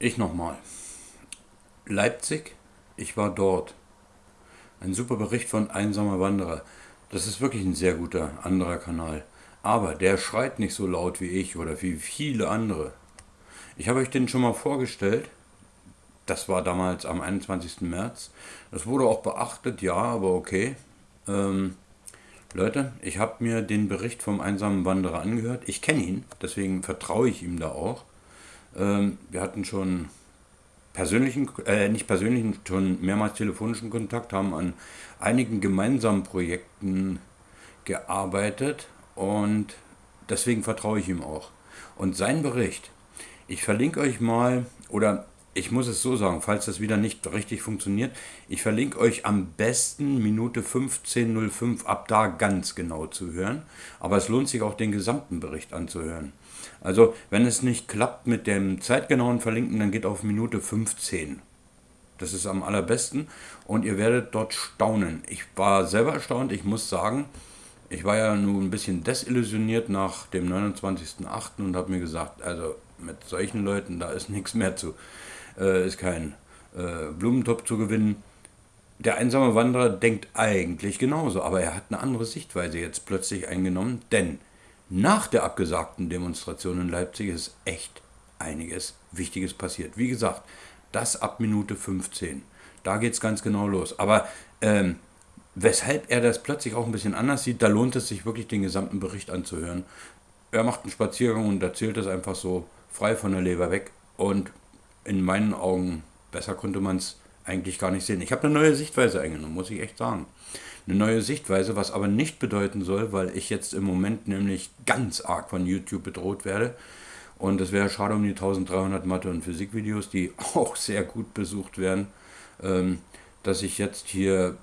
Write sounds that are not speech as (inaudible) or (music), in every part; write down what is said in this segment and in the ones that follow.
Ich nochmal. Leipzig, ich war dort. Ein super Bericht von Einsamer Wanderer. Das ist wirklich ein sehr guter anderer Kanal. Aber der schreit nicht so laut wie ich oder wie viele andere. Ich habe euch den schon mal vorgestellt. Das war damals am 21. März. Das wurde auch beachtet, ja, aber okay. Ähm, Leute, ich habe mir den Bericht vom einsamen Wanderer angehört. Ich kenne ihn, deswegen vertraue ich ihm da auch. Ähm, wir hatten schon persönlichen, äh, nicht persönlichen, schon mehrmals telefonischen Kontakt, haben an einigen gemeinsamen Projekten gearbeitet und deswegen vertraue ich ihm auch. Und sein Bericht, ich verlinke euch mal, oder ich muss es so sagen, falls das wieder nicht richtig funktioniert, ich verlinke euch am besten Minute 15.05 ab da ganz genau zu hören. Aber es lohnt sich auch den gesamten Bericht anzuhören. Also wenn es nicht klappt mit dem zeitgenauen Verlinken, dann geht auf Minute 15. Das ist am allerbesten und ihr werdet dort staunen. Ich war selber erstaunt, ich muss sagen, ich war ja nun ein bisschen desillusioniert nach dem 29.08. und habe mir gesagt, also mit solchen Leuten, da ist (laughs) nichts mehr zu äh, ist kein äh, Blumentopf zu gewinnen. Der einsame Wanderer denkt eigentlich genauso, aber er hat eine andere Sichtweise jetzt plötzlich eingenommen, denn nach der abgesagten Demonstration in Leipzig ist echt einiges Wichtiges passiert. Wie gesagt, das ab Minute 15. Da geht es ganz genau los. Aber ähm, weshalb er das plötzlich auch ein bisschen anders sieht, da lohnt es sich wirklich den gesamten Bericht anzuhören. Er macht einen Spaziergang und erzählt das einfach so frei von der Leber weg. Und in meinen Augen, besser konnte man es eigentlich gar nicht sehen. Ich habe eine neue Sichtweise eingenommen, muss ich echt sagen. Eine neue Sichtweise, was aber nicht bedeuten soll, weil ich jetzt im Moment nämlich ganz arg von YouTube bedroht werde. Und es wäre schade um die 1300 Mathe- und Physikvideos, die (laughs) auch sehr gut besucht werden, ähm, dass ich jetzt hier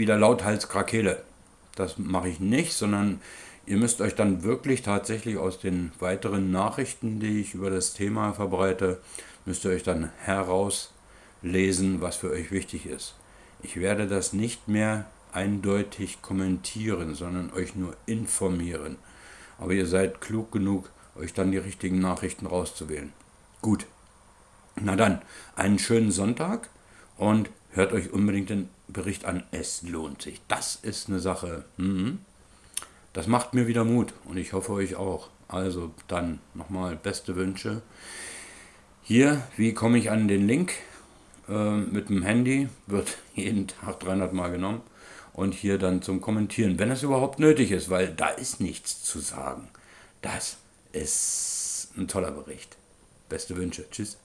wieder lauthals krakele. Das mache ich nicht, sondern ihr müsst euch dann wirklich tatsächlich aus den weiteren Nachrichten, die ich über das Thema verbreite, müsst ihr euch dann herauslesen, was für euch wichtig ist. Ich werde das nicht mehr eindeutig kommentieren, sondern euch nur informieren. Aber ihr seid klug genug, euch dann die richtigen Nachrichten rauszuwählen. Gut. Na dann, einen schönen Sonntag und hört euch unbedingt den Bericht an. Es lohnt sich. Das ist eine Sache. Mhm. Das macht mir wieder Mut und ich hoffe euch auch. Also dann nochmal beste Wünsche. Hier, wie komme ich an den Link? Äh, mit dem Handy wird (laughs) jeden Tag 300 Mal genommen und hier dann zum Kommentieren, wenn es überhaupt nötig ist, weil da ist nichts zu sagen. Das ist ein toller Bericht. Beste Wünsche. Tschüss.